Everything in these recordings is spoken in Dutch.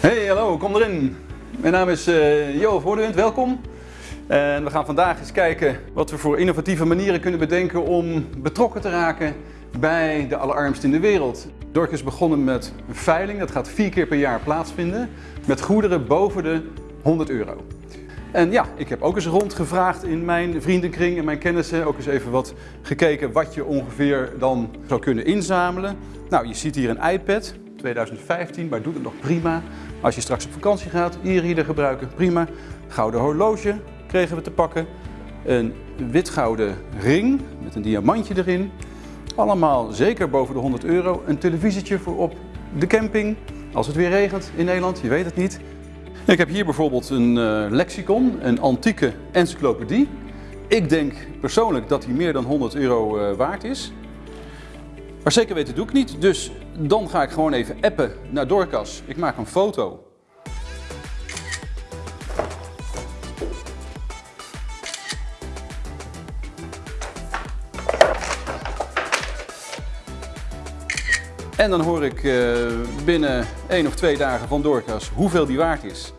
Hey, hallo, kom erin. Mijn naam is uh, Jo Voordewind, welkom. En we gaan vandaag eens kijken wat we voor innovatieve manieren kunnen bedenken om betrokken te raken bij de allerarmsten in de wereld. Dork is begonnen met een veiling, dat gaat vier keer per jaar plaatsvinden, met goederen boven de 100 euro. En ja, ik heb ook eens rondgevraagd in mijn vriendenkring en mijn kennissen. Ook eens even wat gekeken wat je ongeveer dan zou kunnen inzamelen. Nou, je ziet hier een iPad, 2015, maar doet het nog prima. Als je straks op vakantie gaat, e-reader gebruiken, prima. Gouden horloge kregen we te pakken. Een wit-gouden ring met een diamantje erin. Allemaal zeker boven de 100 euro. Een televisietje voor op de camping. Als het weer regent in Nederland, je weet het niet. Ik heb hier bijvoorbeeld een uh, lexicon, een antieke encyclopedie. Ik denk persoonlijk dat die meer dan 100 euro uh, waard is. Maar zeker weten doe ik niet, dus dan ga ik gewoon even appen naar Dorcas. Ik maak een foto. En dan hoor ik uh, binnen één of twee dagen van Dorcas hoeveel die waard is.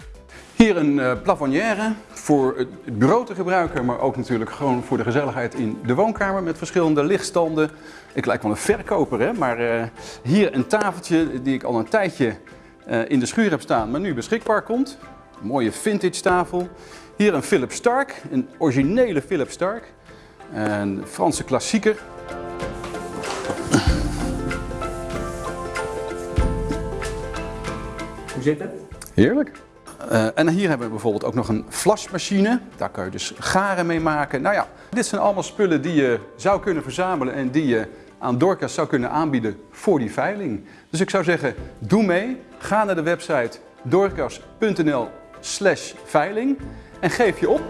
Hier een uh, plafonnière voor het bureau te gebruiken, maar ook natuurlijk gewoon voor de gezelligheid in de woonkamer met verschillende lichtstanden. Ik lijk wel een verkoper, hè? maar uh, hier een tafeltje die ik al een tijdje uh, in de schuur heb staan, maar nu beschikbaar komt. Een mooie vintage tafel. Hier een Philips Stark, een originele Philips Stark. Een Franse klassieker. Hoe zit het? Heerlijk. Uh, en hier hebben we bijvoorbeeld ook nog een flashmachine. Daar kan je dus garen mee maken. Nou ja, dit zijn allemaal spullen die je zou kunnen verzamelen en die je aan Dorcas zou kunnen aanbieden voor die veiling. Dus ik zou zeggen, doe mee. Ga naar de website dorcas.nl slash veiling en geef je op.